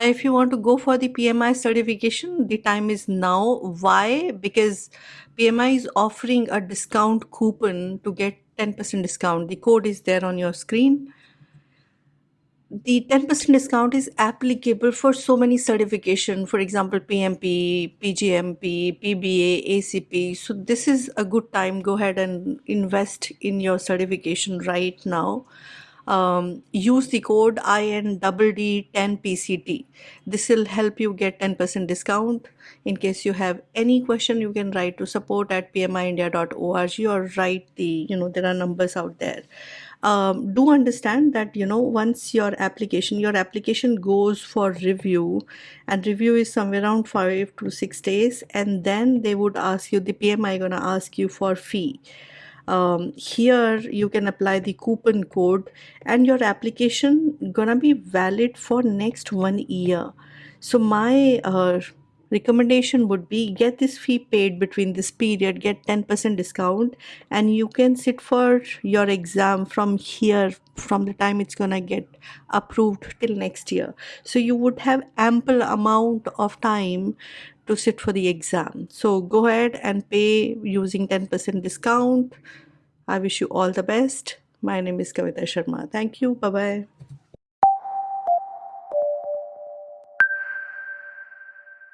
If you want to go for the PMI certification, the time is now. Why? Because PMI is offering a discount coupon to get 10% discount. The code is there on your screen. The 10% discount is applicable for so many certification, for example, PMP, PGMP, PBA, ACP. So this is a good time. Go ahead and invest in your certification right now um, use the code INDD10PCT. This will help you get 10% discount. In case you have any question, you can write to support at pmiindia.org or write the, you know, there are numbers out there. Um, do understand that, you know, once your application, your application goes for review and review is somewhere around five to six days. And then they would ask you, the PMI gonna ask you for fee um, here you can apply the coupon code and your application gonna be valid for next one year. So my uh, recommendation would be get this fee paid between this period get 10% discount and you can sit for your exam from here from the time it's gonna get approved till next year. So you would have ample amount of time to sit for the exam. So go ahead and pay using 10% discount. I wish you all the best. My name is kavita sharma. Thank you. Bye bye